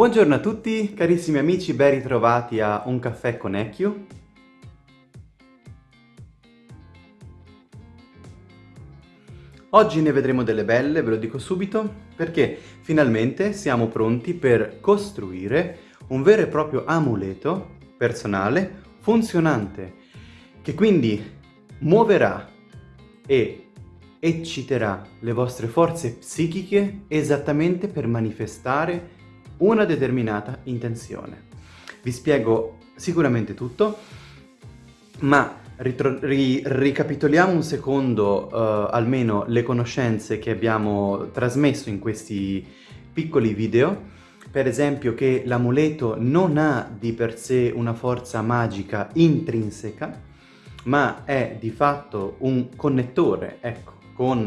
Buongiorno a tutti, carissimi amici, ben ritrovati a Un caffè con Ecchio. Oggi ne vedremo delle belle, ve lo dico subito, perché finalmente siamo pronti per costruire un vero e proprio amuleto personale, funzionante, che quindi muoverà e ecciterà le vostre forze psichiche esattamente per manifestare una determinata intenzione. Vi spiego sicuramente tutto, ma ri ricapitoliamo un secondo uh, almeno le conoscenze che abbiamo trasmesso in questi piccoli video. Per esempio che l'amuleto non ha di per sé una forza magica intrinseca, ma è di fatto un connettore, ecco, con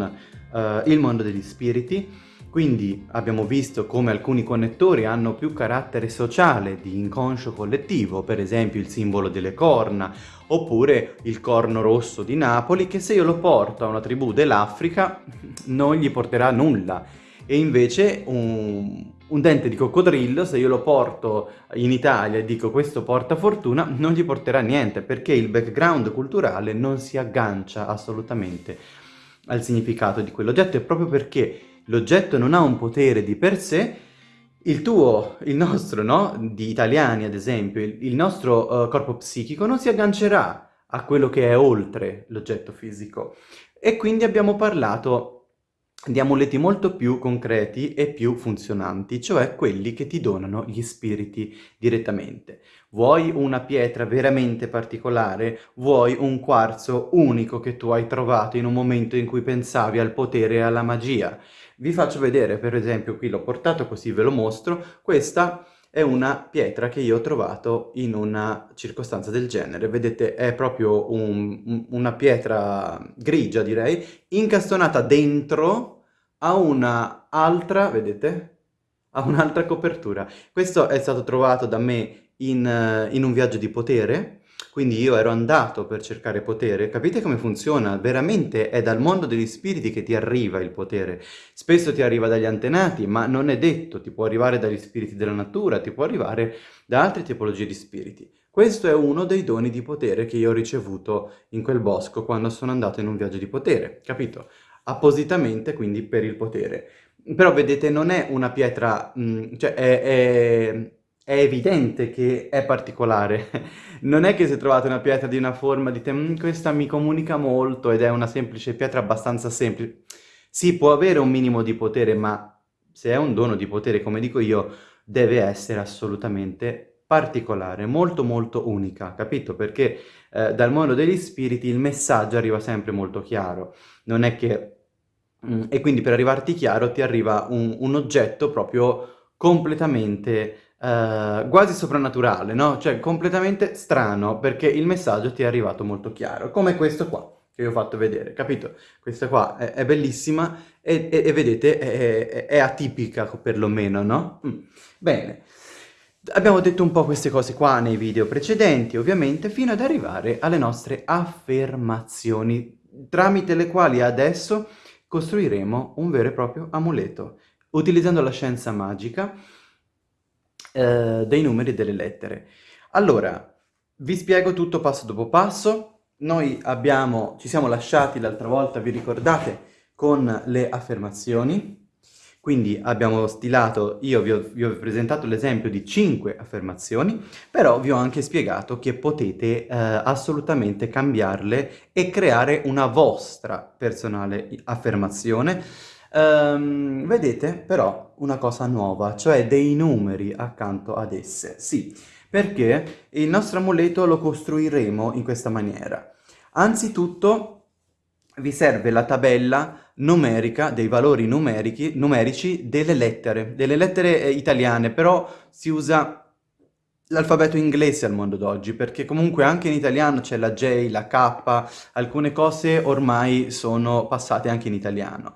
uh, il mondo degli spiriti, quindi abbiamo visto come alcuni connettori hanno più carattere sociale di inconscio collettivo, per esempio il simbolo delle corna, oppure il corno rosso di Napoli, che se io lo porto a una tribù dell'Africa non gli porterà nulla. E invece un, un dente di coccodrillo, se io lo porto in Italia e dico questo porta fortuna, non gli porterà niente, perché il background culturale non si aggancia assolutamente al significato di quell'oggetto, e proprio perché l'oggetto non ha un potere di per sé, il tuo, il nostro, no? Di italiani ad esempio, il, nostro uh, corpo psichico non si aggancerà a quello che è oltre l'oggetto fisico. E quindi abbiamo parlato di amuleti molto più concreti e più funzionanti, cioè quelli che ti donano gli spiriti direttamente. Vuoi una pietra veramente particolare? Vuoi un quarzo unico che tu hai trovato in un momento in cui pensavi al potere e alla magia? Vi faccio vedere, per esempio, qui l'ho portato così ve lo mostro, questa è una pietra che io ho trovato in una circostanza del genere. Vedete, è proprio un, una pietra grigia, direi, incastonata dentro a una vedete? A un'altra copertura. Questo è stato trovato da me in, in un viaggio di potere, quindi io ero andato per cercare potere, capite come funziona? Veramente è dal mondo degli spiriti che ti arriva il potere. Spesso ti arriva dagli antenati, ma non è detto, ti può arrivare dagli spiriti della natura, ti può arrivare da altre tipologie di spiriti. Questo è uno dei doni di potere che io ho ricevuto in quel bosco quando sono andato in un viaggio di potere, capito? Appositamente quindi per il potere. Però vedete non è una pietra, mh, mm, cioè è, è è evidente che è particolare. Non è che se trovate una pietra di una forma dite mm, questa mi comunica molto ed è una semplice pietra abbastanza semplice. Sì, può avere un minimo di potere, ma se è un dono di potere, come dico io, deve essere assolutamente particolare, molto molto unica, capito? Perché eh, dal mondo degli spiriti il messaggio arriva sempre molto chiaro. Non è che... Mm, e quindi per arrivarti chiaro ti arriva un, un oggetto proprio completamente uh, quasi soprannaturale, no? Cioè completamente strano, perché il messaggio ti è arrivato molto chiaro, come questo qua che vi ho fatto vedere, capito? Questa qua è, è bellissima e, e, e vedete è, è, è, atipica perlomeno, no? Mm. Bene, abbiamo detto un po' queste cose qua nei video precedenti ovviamente fino ad arrivare alle nostre affermazioni tramite le quali adesso costruiremo un vero e proprio amuleto utilizzando la scienza magica eh, dei numeri e delle lettere. Allora, vi spiego tutto passo dopo passo. Noi abbiamo, ci siamo lasciati l'altra volta, vi ricordate, con le affermazioni. Quindi abbiamo stilato, io vi ho, vi ho presentato l'esempio di 5 affermazioni, però vi ho anche spiegato che potete eh, assolutamente cambiarle e creare una vostra personale affermazione Um, vedete però una cosa nuova, cioè dei numeri accanto ad esse. Sì, perché il nostro amuleto lo costruiremo in questa maniera. Anzitutto vi serve la tabella numerica dei valori numerici delle lettere, delle lettere eh, italiane, però si usa l'alfabeto inglese al mondo d'oggi, perché comunque anche in italiano c'è la J, la K, alcune cose ormai sono passate anche in italiano.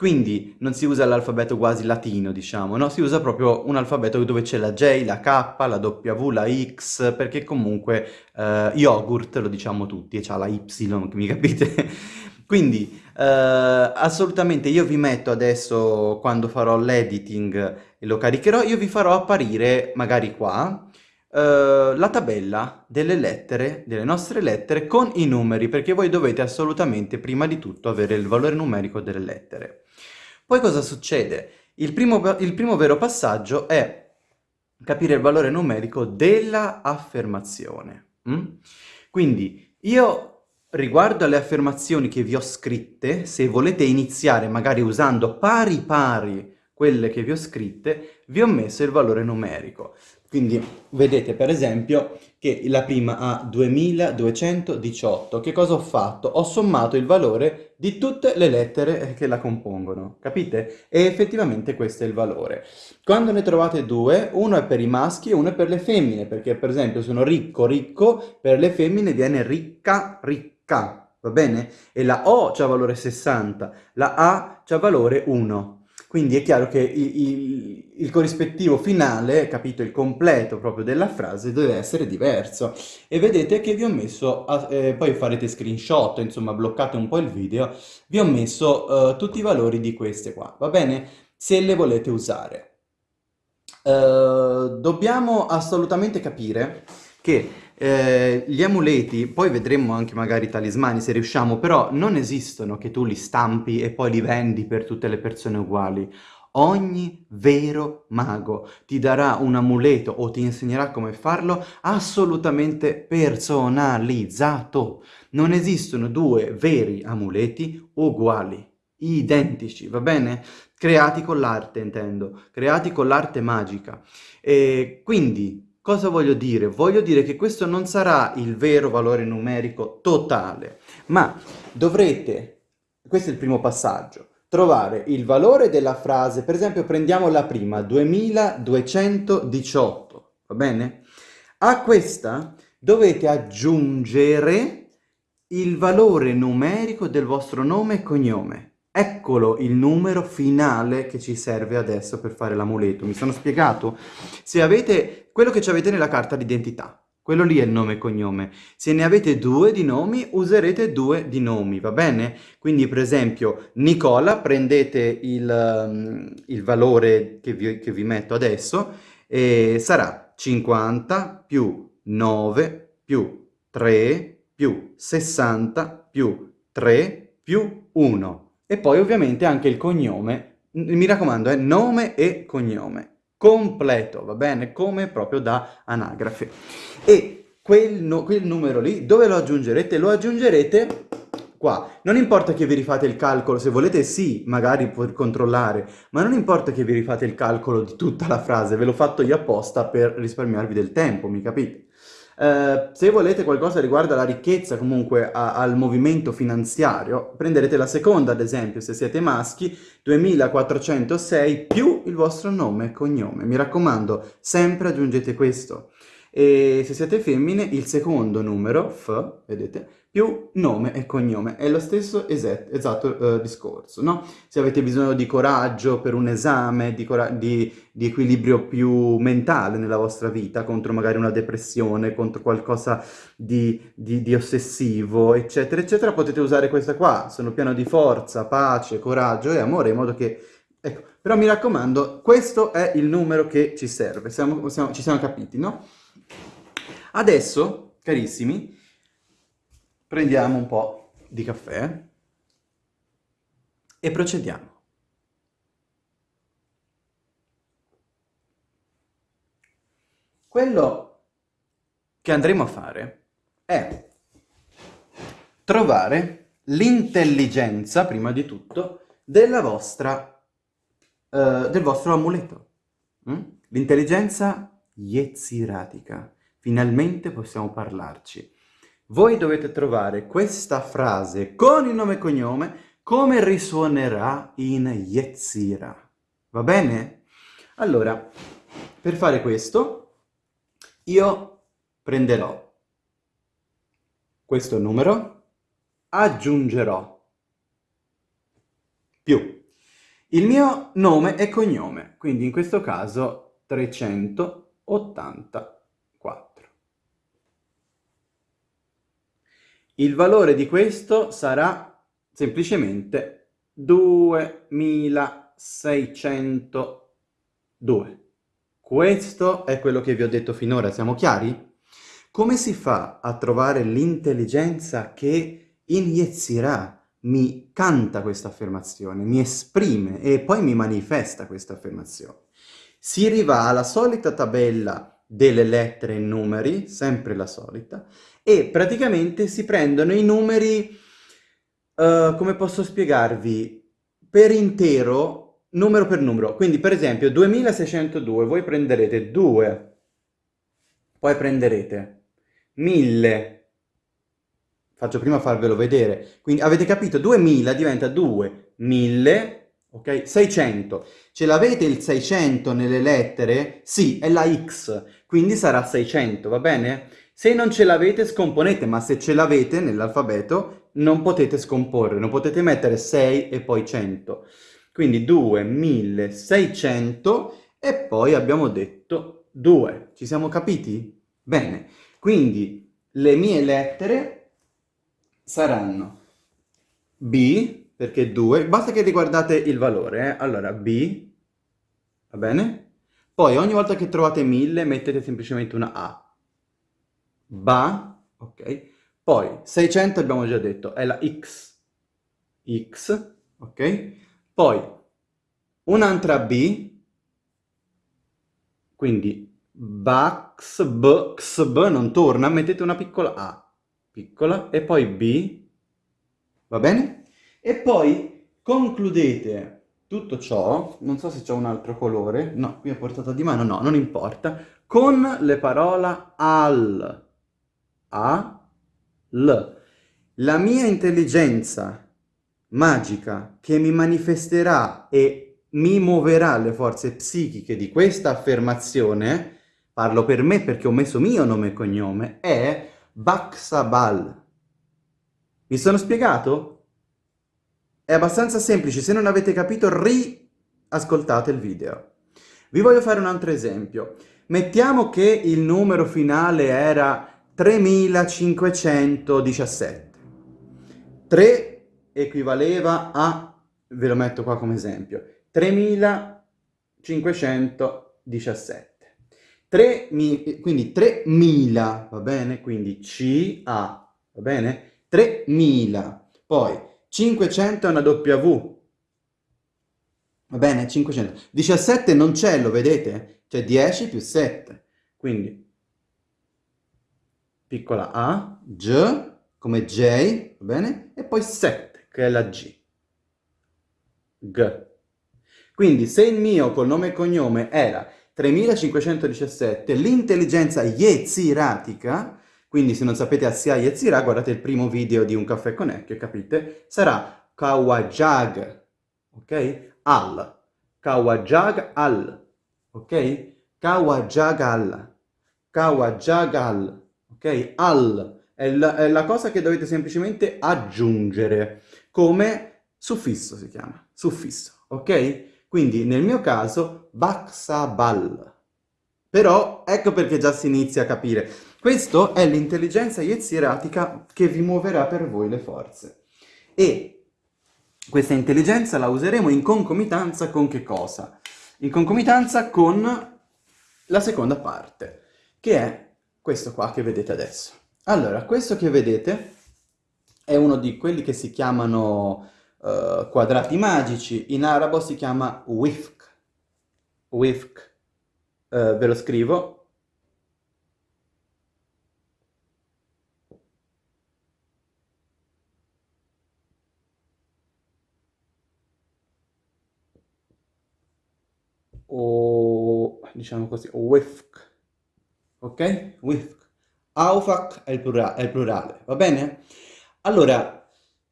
Quindi non si usa l'alfabeto quasi latino, diciamo, no? Si usa proprio un alfabeto dove c'è la J, la K, la W, la X, perché comunque eh, yogurt lo diciamo tutti e c'ha la Y, mi capite? Quindi assolutamente io vi metto adesso, quando farò l'editing e lo caricherò, io vi farò apparire magari qua Uh, la tabella delle lettere, delle nostre lettere con i numeri, perché voi dovete assolutamente prima di tutto avere il valore numerico delle lettere. Poi cosa succede? Il primo, il primo vero passaggio è capire il valore numerico della affermazione. Mm? Quindi io riguardo alle affermazioni che vi ho scritte, se volete iniziare magari usando pari pari quelle che vi ho scritte, vi ho messo il valore numerico. Quindi vedete per esempio che la prima ha 2218. Che cosa ho fatto? Ho sommato il valore di tutte le lettere che la compongono, capite? E effettivamente questo è il valore. Quando ne trovate due, uno è per i maschi e uno è per le femmine, perché per esempio sono ricco, ricco, per le femmine viene ricca, ricca, va bene? E la O c'ha valore 60, la A c'ha valore 1. Quindi è chiaro che il, il, corrispettivo finale, capito, il completo proprio della frase deve essere diverso. E vedete che vi ho messo, a, eh, poi farete screenshot, insomma bloccate un po' il video, vi ho messo uh, tutti i valori di queste qua, va bene? Se le volete usare. Uh, dobbiamo assolutamente capire che eh, gli amuleti, poi vedremo anche magari i talismani se riusciamo, però non esistono che tu li stampi e poi li vendi per tutte le persone uguali. Ogni vero mago ti darà un amuleto o ti insegnerà come farlo assolutamente personalizzato. Non esistono due veri amuleti uguali, identici, va bene? Creati con l'arte, intendo, creati con l'arte magica. E quindi Cosa voglio dire? Voglio dire che questo non sarà il vero valore numerico totale, ma dovrete, questo è il primo passaggio, trovare il valore della frase, per esempio prendiamo la prima, 2218, va bene? A questa dovete aggiungere il valore numerico del vostro nome e cognome. Eccolo il numero finale che ci serve adesso per fare l'amuleto. Mi sono spiegato? Se avete quello che avete nella carta d'identità, quello lì è il nome e cognome. Se ne avete due di nomi, userete due di nomi, va bene? Quindi per esempio Nicola, prendete il, um, il valore che vi, che vi metto adesso e sarà 50 più 9 più 3 più 60 più 3 più 1. E poi ovviamente anche il cognome, mi raccomando, è nome e cognome, completo, va bene? Come proprio da anagrafe. E quel, no, quel numero lì, dove lo aggiungerete? Lo aggiungerete qua. Non importa che vi rifate il calcolo, se volete sì, magari per controllare, ma non importa che vi rifate il calcolo di tutta la frase, ve l'ho fatto io apposta per risparmiarvi del tempo, mi capite? Eh, se volete qualcosa riguardo alla ricchezza, comunque a, al movimento finanziario, prenderete la seconda, ad esempio, se siete maschi, 2406 più il vostro nome e cognome. Mi raccomando, sempre aggiungete questo. E se siete femmine, il secondo numero, F, vedete, più nome e cognome. È lo stesso esatto, esatto discorso, no? Se avete bisogno di coraggio per un esame, di, di, di, equilibrio più mentale nella vostra vita, contro magari una depressione, contro qualcosa di, di ossessivo, eccetera, eccetera, potete usare questa qua. Sono pieno di forza, pace, coraggio e amore, in modo che... Ecco, però mi raccomando, questo è il numero che ci serve, siamo, siamo, ci siamo capiti, no? Adesso, carissimi, prendiamo un po' di caffè e procediamo. Quello che andremo a fare è trovare l'intelligenza, prima di tutto, vostra, uh, del vostro amuleto. Mm? L'intelligenza yetziratica. Finalmente possiamo parlarci. Voi dovete trovare questa frase con il nome e cognome come risuonerà in Yetzira. Va bene? Allora, per fare questo, io prenderò questo numero, aggiungerò più il mio nome e cognome, quindi in questo caso 384. Il valore di questo sarà semplicemente 2602. Questo è quello che vi ho detto finora, siamo chiari? Come si fa a trovare l'intelligenza che in mi canta questa affermazione, mi esprime e poi mi manifesta questa affermazione? Si arriva alla solita tabella delle lettere e numeri, sempre la solita, e praticamente si prendono i numeri, uh, come posso spiegarvi, per intero, numero per numero. Quindi per esempio 2602, voi prenderete 2, poi prenderete 1000, faccio prima farvelo vedere, quindi avete capito, 2000 diventa 2, 1000, ok? 600. Ce l'avete il 600 nelle lettere? Sì, è la X, quindi sarà 600, va bene? Se non ce l'avete scomponete, ma se ce l'avete nell'alfabeto non potete scomporre, non potete mettere 6 e poi 100. Quindi 2, 1600 e poi abbiamo detto 2. Ci siamo capiti? Bene, quindi le mie lettere saranno B, perché 2, basta che riguardate il valore, eh? allora B, va bene? Poi ogni volta che trovate 1000 mettete semplicemente una A. Ba, ok? Poi 600 abbiamo già detto, è la X, X, ok? Poi un'altra B, quindi Bax, B, B non torna, mettete una piccola A, piccola, e poi B, va bene? E poi concludete tutto ciò, non so se c'è un altro colore, no, qui a portata di mano, no, non importa, con le parole al, a, l. La mia intelligenza magica che mi manifesterà e mi muoverà le forze psichiche di questa affermazione, parlo per me perché ho messo mio nome e cognome, è Baksabal. Mi sono spiegato? È abbastanza semplice, se non avete capito riascoltate il video. Vi voglio fare un altro esempio. Mettiamo che il numero finale era 3517. 3 equivaleva a, ve lo metto qua come esempio, 3517. 3, quindi 3000, va bene? Quindi CA, va bene? 3000. Poi 500 è una W. Va bene? 500. 17 non c'è, lo vedete? C'è 10 più 7. Quindi, piccola a, G, come J, va bene? E poi 7, che è la G. G. Quindi, se il mio col nome e cognome era 3517, l'intelligenza yetziratica quindi se non sapete Assia e Zira, guardate il primo video di Un caffè con Ecchio, capite? Sarà Kawajag, ok? Al. Kawajag al, ok? Kawajag al. Kawajag al, ok? Al. È la, è la cosa che dovete semplicemente aggiungere, come suffisso si chiama, suffisso, ok? Quindi nel mio caso, Baksabal. Però ecco perché già si inizia a capire. Questo è l'intelligenza yetziratica che vi muoverà per voi le forze. E questa intelligenza la useremo in concomitanza con che cosa? In concomitanza con la seconda parte, che è questo qua che vedete adesso. Allora, questo che vedete è uno di quelli che si chiamano uh, quadrati magici, in arabo si chiama wifq. Wifq. Uh, ve lo scrivo, o diciamo così, wifq, ok? Wifq. Aufak è il, plura è il plurale, va bene? Allora,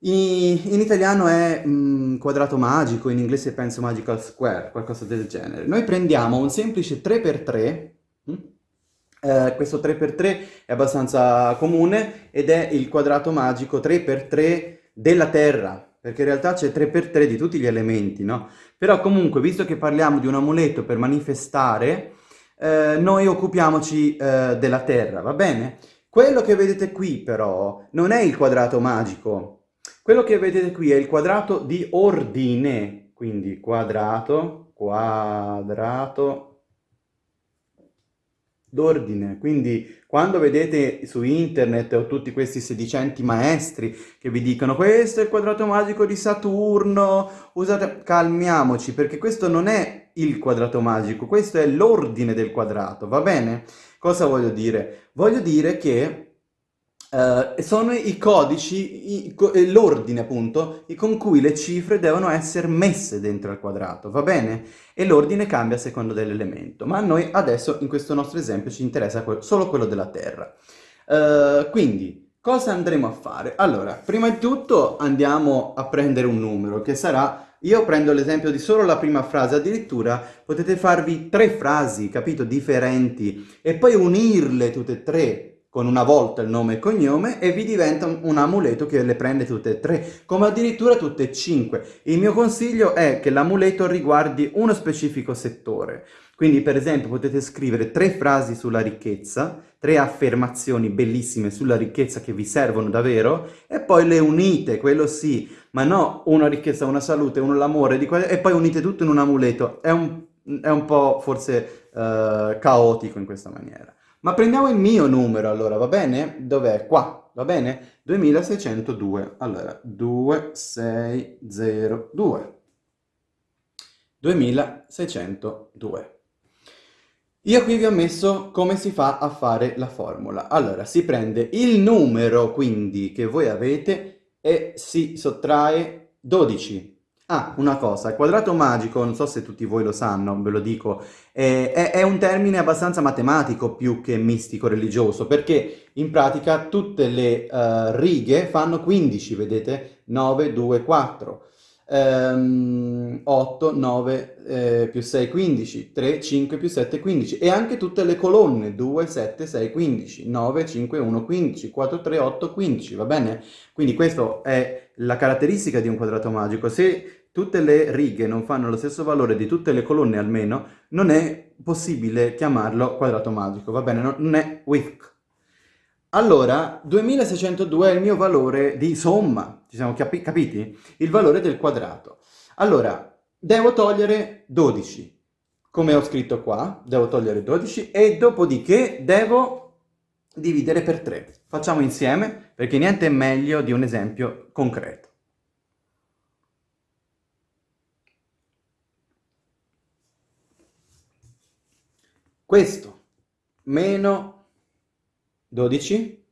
in, in italiano è mh, mm, quadrato magico, in inglese penso magical square, qualcosa del genere. Noi prendiamo un semplice 3x3, mh? Hm? Eh, questo 3x3 è abbastanza comune ed è il quadrato magico 3x3 della Terra, perché in realtà c'è 3x3 di tutti gli elementi, no? Però comunque, visto che parliamo di un amuleto per manifestare, eh, noi occupiamoci eh, della Terra, va bene? Quello che vedete qui però non è il quadrato magico. Quello che vedete qui è il quadrato di ordine, quindi quadrato, quadrato d'ordine. Quindi quando vedete su internet o tutti questi sedicenti maestri che vi dicono questo è il quadrato magico di Saturno, usate... calmiamoci perché questo non è il quadrato magico, questo è l'ordine del quadrato, va bene? Cosa voglio dire? Voglio dire che Uh, sono i codici, l'ordine appunto, con cui le cifre devono essere messe dentro al quadrato, va bene? E l'ordine cambia a seconda dell'elemento, ma a noi adesso in questo nostro esempio ci interessa solo quello della Terra. Uh, quindi, cosa andremo a fare? Allora, prima di tutto andiamo a prendere un numero che sarà io prendo l'esempio di solo la prima frase, addirittura potete farvi tre frasi, capito, differenti, e poi unirle tutte e tre con una volta il nome e cognome e vi diventa un amuleto che le prende tutte e tre, come addirittura tutte e cinque. Il mio consiglio è che l'amuleto riguardi uno specifico settore. Quindi per esempio potete scrivere tre frasi sulla ricchezza, tre affermazioni bellissime sulla ricchezza che vi servono davvero e poi le unite, quello sì, ma no una ricchezza, una salute, uno l'amore e poi unite tutto in un amuleto. È un, è un po' forse uh, caotico in questa maniera. Ma prendiamo il mio numero allora, va bene? Dov'è? Qua, va bene? 2602. Allora, 2602. 2602. Io qui vi ho messo come si fa a fare la formula. Allora, si prende il numero, quindi, che voi avete e si sottrae 12. Ah, una cosa, il quadrato magico, non so se tutti voi lo sanno, ve lo dico, è, è, è un termine abbastanza matematico più che mistico-religioso, perché in pratica tutte le uh, righe fanno 15, vedete? 9, 2, 4. Um, 8, 9 eh, più 6, 15, 3, 5 più 7, 15 e anche tutte le colonne 2, 7, 6, 15, 9, 5, 1, 15, 4, 3, 8, 15, va bene? Quindi questa è la caratteristica di un quadrato magico. Se tutte le righe non fanno lo stesso valore di tutte le colonne almeno, non è possibile chiamarlo quadrato magico, va bene? Non è WIFC. Allora, 2602 è il mio valore di somma, ci siamo capi capiti? Il valore del quadrato. Allora, devo togliere 12, come ho scritto qua, devo togliere 12 e dopodiché devo dividere per 3. Facciamo insieme perché niente è meglio di un esempio concreto. Questo meno 12,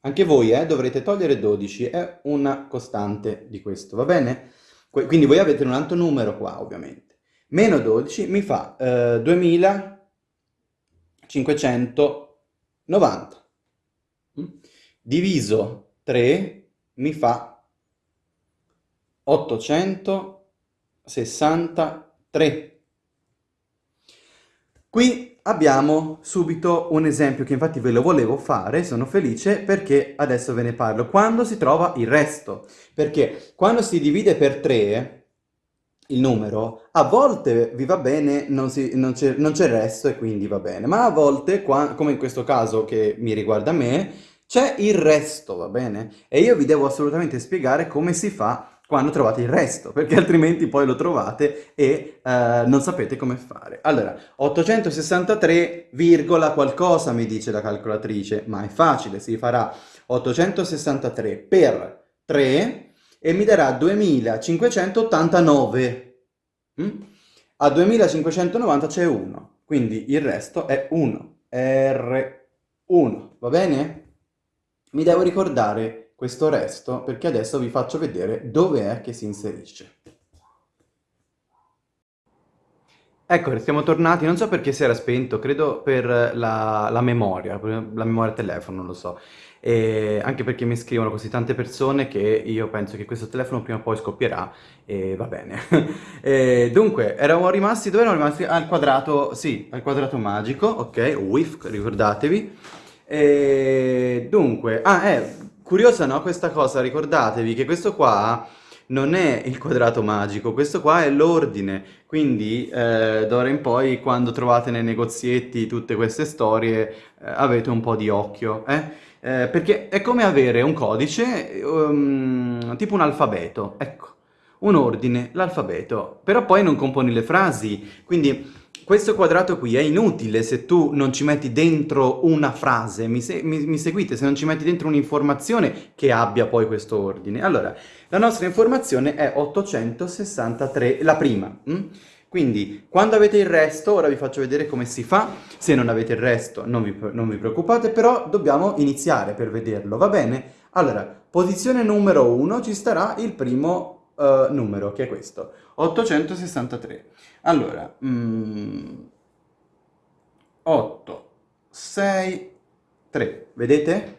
anche voi eh, dovrete togliere 12, è una costante di questo, va bene? Quindi voi avete un altro numero qua, ovviamente. Meno 12 mi fa eh, 2590. Mm? Diviso 3 mi fa 863. Qui abbiamo subito un esempio che infatti ve lo volevo fare, sono felice perché adesso ve ne parlo. Quando si trova il resto, perché quando si divide per 3 il numero, a volte vi va bene, non, c'è il resto e quindi va bene, ma a volte, qua, come in questo caso che mi riguarda me, c'è il resto, va bene? E io vi devo assolutamente spiegare come si fa quando trovate il resto, perché altrimenti poi lo trovate e uh, non sapete come fare. Allora, 863, qualcosa mi dice la calcolatrice, ma è facile, si farà 863 per 3 e mi darà 2589. Mm? A 2590 c'è 1, quindi il resto è 1, R1, va bene? Mi devo ricordare questo resto perché adesso vi faccio vedere dove è che si inserisce. Ecco, siamo tornati, non so perché si era spento, credo per la, la memoria, la memoria telefono, non lo so. E anche perché mi scrivono così tante persone che io penso che questo telefono prima o poi scoppierà e va bene. e dunque, eravamo rimasti, dove eravamo rimasti? Al quadrato, sì, al quadrato magico, ok, WIF, ricordatevi. E dunque, ah, eh, Curiosa no questa cosa, ricordatevi che questo qua non è il quadrato magico, questo qua è l'ordine, quindi eh, d'ora in poi quando trovate nei negozietti tutte queste storie eh, avete un po' di occhio, eh? eh? perché è come avere un codice, um, tipo un alfabeto, ecco, un ordine, l'alfabeto, però poi non componi le frasi, quindi questo quadrato qui è inutile se tu non ci metti dentro una frase, mi, se mi, mi seguite? Se non ci metti dentro un'informazione che abbia poi questo ordine. Allora, la nostra informazione è 863, la prima. Hm? Quindi, quando avete il resto, ora vi faccio vedere come si fa. Se non avete il resto, non vi, non vi preoccupate, però dobbiamo iniziare per vederlo, va bene? Allora, posizione numero 1 ci starà il primo uh, numero, che è questo, 863. Allora, mm, 8, 6, 3, vedete?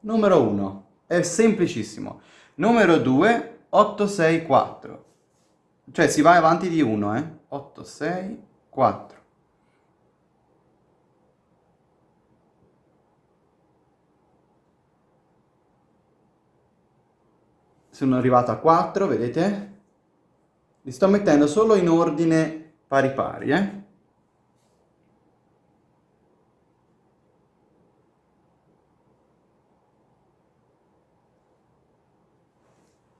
Numero 1, è semplicissimo. Numero 2, 8, 6, 4. Cioè si va avanti di 1, eh? 8, 6, 4. Sono arrivato a 4, vedete? Li sto mettendo solo in ordine pari pari, eh?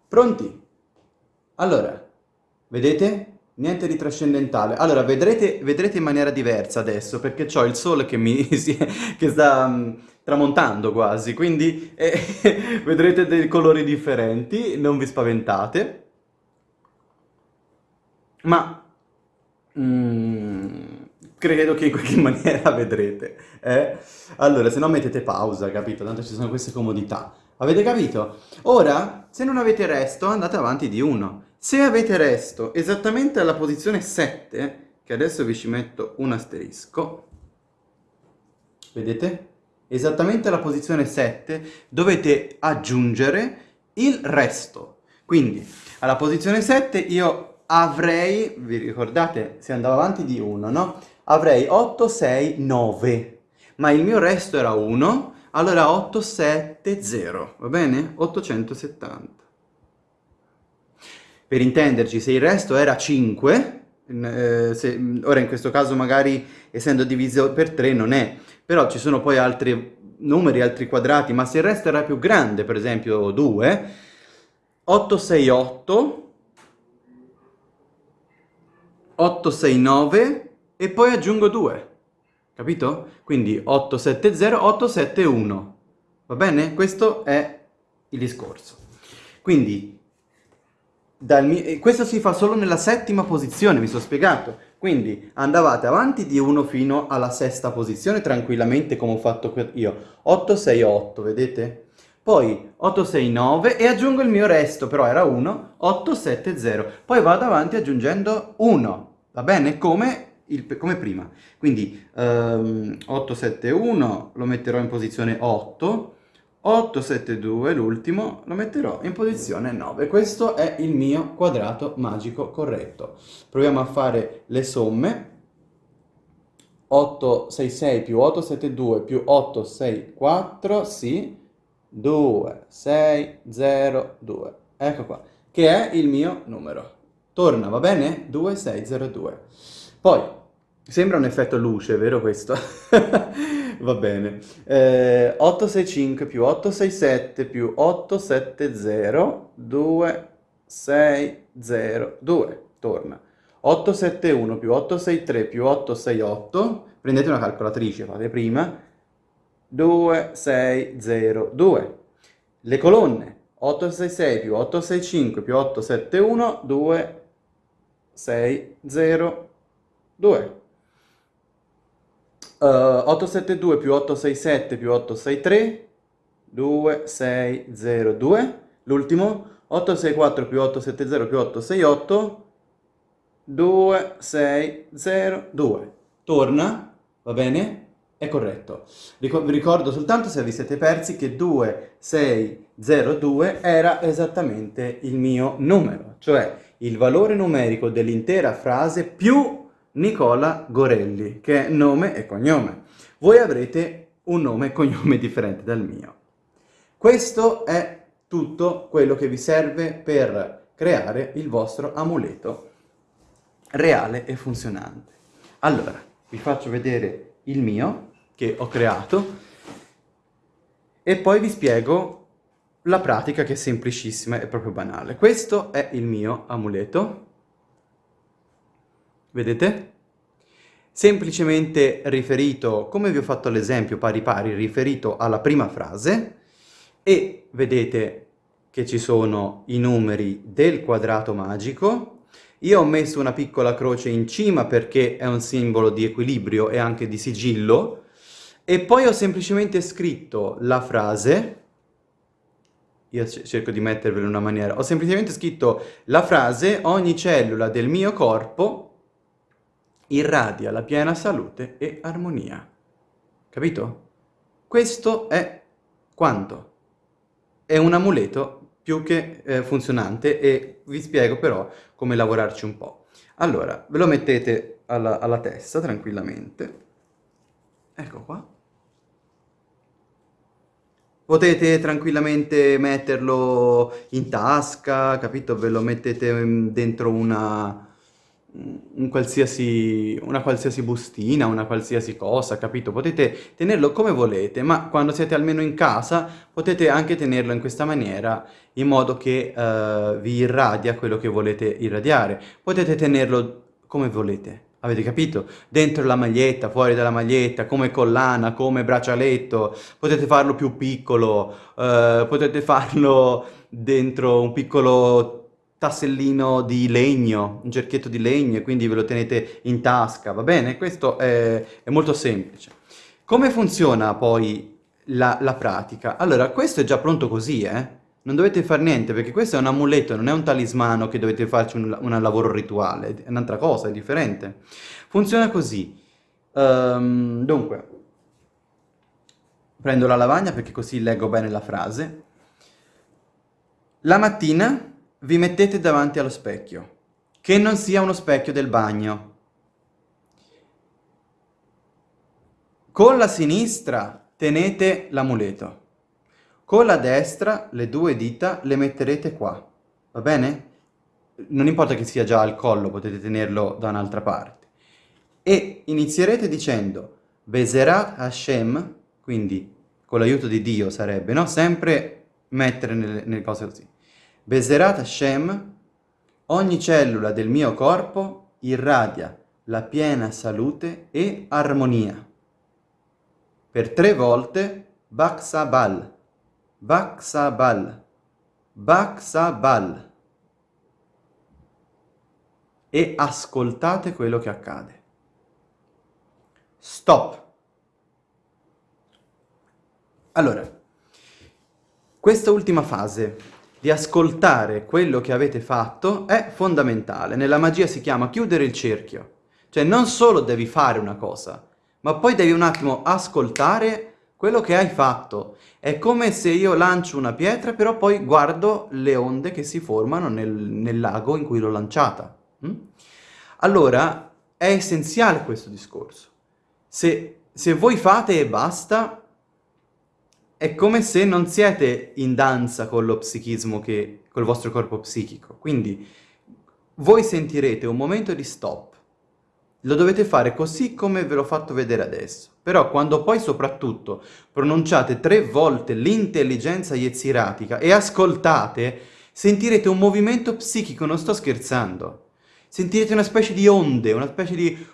Pronti? Allora, vedete? Niente di trascendentale. Allora, vedrete, vedrete in maniera diversa adesso, perché ho il sole che, mi, che sta um, tramontando quasi, quindi eh, vedrete dei colori differenti, non vi spaventate. Ma mm, credo che in qualche maniera vedrete. Eh? Allora, se no mettete pausa, capito? Tanto ci sono queste comodità. Avete capito? Ora, se non avete resto, andate avanti di 1. Se avete resto esattamente alla posizione 7, che adesso vi ci metto un asterisco, vedete? Esattamente alla posizione 7 dovete aggiungere il resto. Quindi, alla posizione 7 io avrei, vi ricordate, si andava avanti di 1, no? Avrei 8, 6, 9, ma il mio resto era 1, allora 8, 7, 0, va bene? 870. Per intenderci, se il resto era 5, eh, se, ora in questo caso magari essendo diviso per 3 non è, però ci sono poi altri numeri, altri quadrati, ma se il resto era più grande, per esempio 2, 8, 6, 8, 869 e poi aggiungo 2, capito? Quindi 870, 871, va bene? Questo è il discorso. Quindi, mio, questo si fa solo nella settima posizione, vi sono spiegato. Quindi andavate avanti di 1 fino alla sesta posizione, tranquillamente come ho fatto io. 868, vedete? Poi 869 e aggiungo il mio resto, però era 1, 870. Poi vado avanti aggiungendo 1, va bene? Come, il, come prima. Quindi um, 871 lo metterò in posizione 8, 872 l'ultimo lo metterò in posizione 9. Questo è il mio quadrato magico corretto. Proviamo a fare le somme. 866 più 872 più 864, sì, 2, 6, 0, 2. Ecco qua, che è il mio numero. Torna, va bene? 2602. Poi, sembra un effetto luce, vero questo? va bene. Eh, 865 più 867 più 870, 2602. Torna. 871 più 863 più 868, prendete una calcolatrice, fate prima, 2602. Le colonne 866 più 865 più 871, 2 6, 0, 2. Uh, 872 più 867 più 863, 2, 6, 0, 2. L'ultimo, 864 più 870 più 868, 2, 6, 0, 2. Torna, va bene? È corretto. vi ricordo soltanto se vi siete persi che 2, 6, 0, 2 era esattamente il mio numero, cioè il valore numerico dell'intera frase più Nicola Gorelli, che è nome e cognome. Voi avrete un nome e cognome differente dal mio. Questo è tutto quello che vi serve per creare il vostro amuleto reale e funzionante. Allora, vi faccio vedere il mio che ho creato e poi vi spiego la pratica che è semplicissima e proprio banale. Questo è il mio amuleto. Vedete? Semplicemente riferito, come vi ho fatto l'esempio pari pari, riferito alla prima frase e vedete che ci sono i numeri del quadrato magico. Io ho messo una piccola croce in cima perché è un simbolo di equilibrio e anche di sigillo, e poi ho semplicemente scritto la frase, io cerco di mettervela in una maniera, ho semplicemente scritto la frase ogni cellula del mio corpo irradia la piena salute e armonia. Capito? Questo è quanto? È un amuleto più che eh, funzionante e vi spiego però come lavorarci un po'. Allora, ve lo mettete alla, alla testa tranquillamente. Ecco qua. Potete tranquillamente metterlo in tasca, capito? Ve lo mettete mm, dentro una, un qualsiasi, una qualsiasi bustina, una qualsiasi cosa, capito? Potete tenerlo come volete, ma quando siete almeno in casa potete anche tenerlo in questa maniera, in modo che uh, vi irradia quello che volete irradiare. Potete tenerlo come volete, avete capito? Dentro la maglietta, fuori dalla maglietta, come collana, come braccialetto, potete farlo più piccolo, uh, potete farlo dentro un piccolo tassellino di legno, un cerchietto di legno, e quindi ve lo tenete in tasca, va bene? Questo è, è molto semplice. Come funziona poi la, la, pratica? Allora, questo è già pronto così, eh? Non dovete fare niente, perché questo è un amuleto, non è un talismano che dovete farci un, un lavoro rituale, è un'altra cosa, è differente. Funziona così. Um, dunque, prendo la lavagna perché così leggo bene la frase. La mattina vi mettete davanti allo specchio, che non sia uno specchio del bagno. Con la sinistra tenete l'amuleto, con la destra le due dita le metterete qua, va bene? Non importa che sia già al collo, potete tenerlo da un'altra parte. E inizierete dicendo Beserat Hashem, quindi con l'aiuto di Dio sarebbe, no? Sempre mettere nelle, nelle cose così. Beserat Hashem, ogni cellula del mio corpo irradia la piena salute e armonia. Per tre volte Baksabal, Baksabal, Baksabal. E ascoltate quello che accade. Stop. Allora, questa ultima fase di ascoltare quello che avete fatto è fondamentale. Nella magia si chiama chiudere il cerchio. Cioè non solo devi fare una cosa, ma poi devi un attimo ascoltare quello che hai fatto. È come se io lancio una pietra, però poi guardo le onde che si formano nel, nel lago in cui l'ho lanciata. Mm? Allora, è essenziale questo discorso. Se, se voi fate e basta, è come se non siete in danza con lo psichismo che, col vostro corpo psichico. Quindi voi sentirete un momento di stop. Lo dovete fare così come ve l'ho fatto vedere adesso. Però quando poi soprattutto pronunciate tre volte l'intelligenza yetziratica e ascoltate, sentirete un movimento psichico, non sto scherzando. Sentirete una specie di onde, una specie di...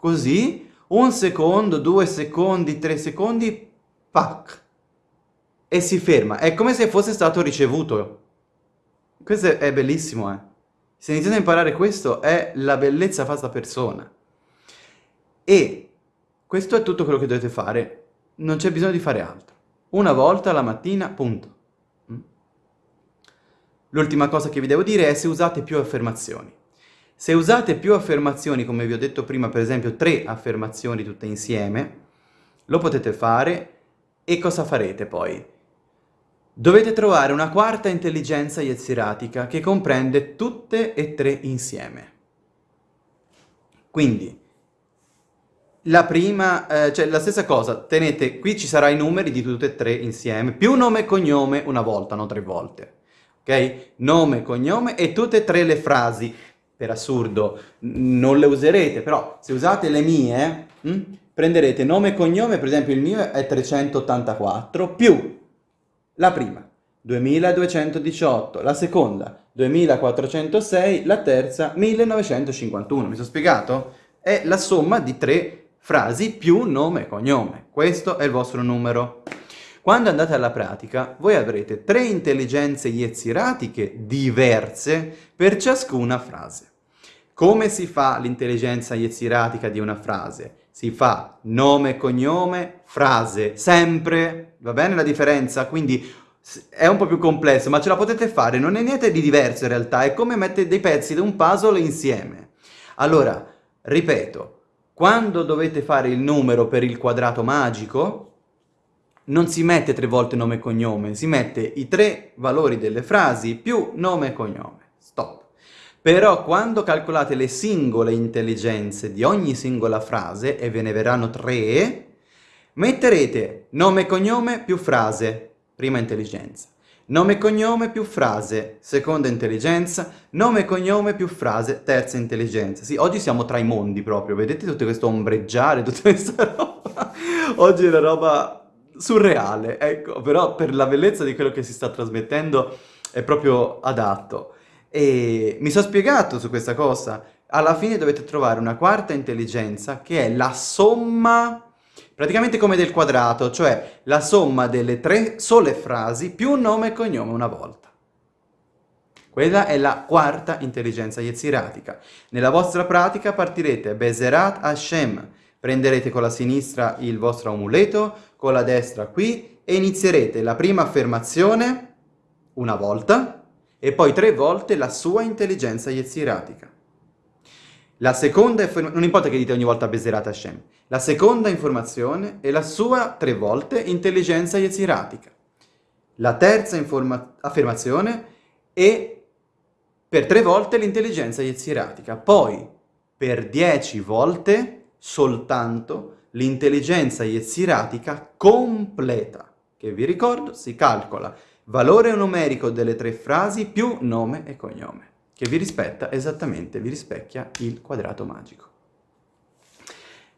così, un secondo, due secondi, tre secondi, pac, e si ferma. È come se fosse stato ricevuto. Questo è bellissimo, eh. Se iniziate a imparare questo, è la bellezza fatta persona. E questo è tutto quello che dovete fare. Non c'è bisogno di fare altro. Una volta la mattina, punto. Mm? L'ultima cosa che vi devo dire è se usate più affermazioni. Se usate più affermazioni, come vi ho detto prima, per esempio tre affermazioni tutte insieme, lo potete fare e cosa farete poi? Dovete trovare una quarta intelligenza yetziratica che comprende tutte e tre insieme. Quindi, la prima, eh, cioè la stessa cosa, tenete, qui ci saranno i numeri di tutte e tre insieme, più nome e cognome una volta, non tre volte, ok? Nome, cognome e tutte e tre le frasi, per assurdo, non le userete, però se usate le mie, hm, prenderete nome e cognome, per esempio il mio è 384, più la prima, 2218, la seconda, 2406, la terza, 1951, mi sono spiegato? È la somma di tre frasi più nome e cognome. Questo è il vostro numero. Quando andate alla pratica, voi avrete tre intelligenze yetziratiche diverse per ciascuna frase. Come si fa l'intelligenza yetziratica di una frase? Si fa nome, cognome, frase, sempre, va bene la differenza? Quindi è un po' più complesso, ma ce la potete fare, non è niente di diverso in realtà, è come mettere dei pezzi di un puzzle insieme. Allora, ripeto, quando dovete fare il numero per il quadrato magico, non si mette tre volte nome e cognome, si mette i tre valori delle frasi più nome e cognome. Stop. Però quando calcolate le singole intelligenze di ogni singola frase, e ve ne verranno tre, metterete nome e cognome più frase, prima intelligenza. Nome e cognome più frase, seconda intelligenza. Nome e cognome più frase, terza intelligenza. Sì, oggi siamo tra i mondi proprio, vedete tutto questo ombreggiare, tutta questa roba? Oggi è una roba surreale, ecco, però per la bellezza di quello che si sta trasmettendo è proprio adatto. E mi sono spiegato su questa cosa. Alla fine dovete trovare una quarta intelligenza che è la somma praticamente come del quadrato, cioè la somma delle tre sole frasi più nome e cognome una volta. Quella è la quarta intelligenza yetziratica. Nella vostra pratica partirete Bezerat Hashem, prenderete con la sinistra il vostro amuleto, con la destra qui, e inizierete la prima affermazione una volta, e poi tre volte la sua intelligenza yetziratica. La seconda, non importa che dite ogni volta Beserat Hashem, la seconda informazione è la sua tre volte intelligenza yetziratica. La terza affermazione è per tre volte l'intelligenza yetziratica. Poi, per dieci volte, soltanto l'intelligenza yetziratica completa, che vi ricordo si calcola valore numerico delle tre frasi più nome e cognome che vi rispetta esattamente, vi rispecchia il quadrato magico.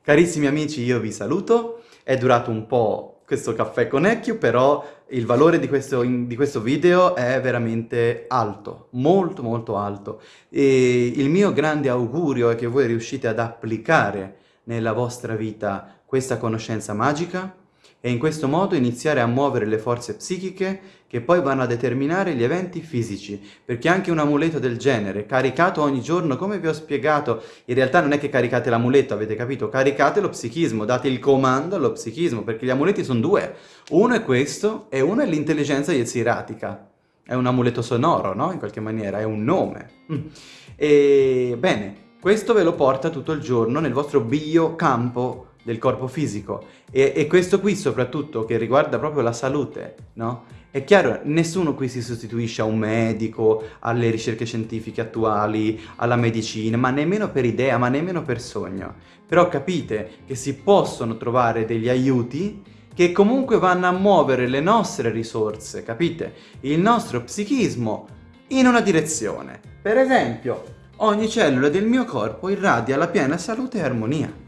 Carissimi amici, io vi saluto, è durato un po' questo caffè con Ecchio, però il valore di questo, di questo, video è veramente alto, molto molto alto. E il mio grande augurio è che voi riuscite ad applicare nella vostra vita questa conoscenza magica e in questo modo iniziare a muovere le forze psichiche che poi vanno a determinare gli eventi fisici, perché anche un amuleto del genere, caricato ogni giorno, come vi ho spiegato, in realtà non è che caricate l'amuleto, avete capito? Caricate lo psichismo, date il comando allo psichismo, perché gli amuleti sono due, uno è questo e uno è l'intelligenza yetziratica, è un amuleto sonoro, no? In qualche maniera, è un nome. Mm. E bene, questo ve lo porta tutto il giorno nel vostro biocampo del corpo fisico e, e, questo qui soprattutto che riguarda proprio la salute, no? È chiaro, nessuno qui si sostituisce a un medico, alle ricerche scientifiche attuali, alla medicina, ma nemmeno per idea, ma nemmeno per sogno. Però capite che si possono trovare degli aiuti che comunque vanno a muovere le nostre risorse, capite? Il nostro psichismo in una direzione. Per esempio, ogni cellula del mio corpo irradia la piena salute e armonia.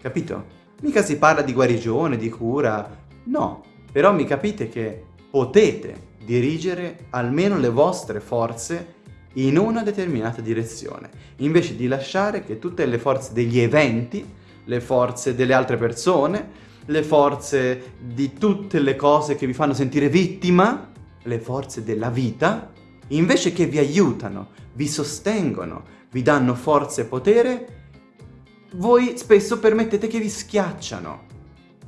Capito? Mica si parla di guarigione, di cura, no. Però mi capite che potete dirigere almeno le vostre forze in una determinata direzione, invece di lasciare che tutte le forze degli eventi, le forze delle altre persone, le forze di tutte le cose che vi fanno sentire vittima, le forze della vita, invece che vi aiutano, vi sostengono, vi danno forza e potere, voi spesso permettete che vi schiacciano.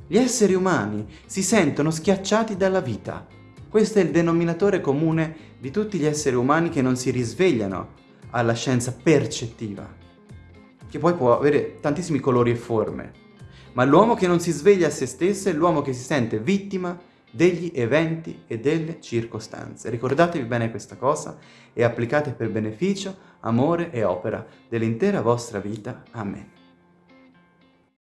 Gli esseri umani si sentono schiacciati dalla vita. Questo è il denominatore comune di tutti gli esseri umani che non si risvegliano alla scienza percettiva, che poi può avere tantissimi colori e forme. Ma l'uomo che non si sveglia a se stesso è l'uomo che si sente vittima degli eventi e delle circostanze. Ricordatevi bene questa cosa e applicate per beneficio, amore e opera dell'intera vostra vita. Amen.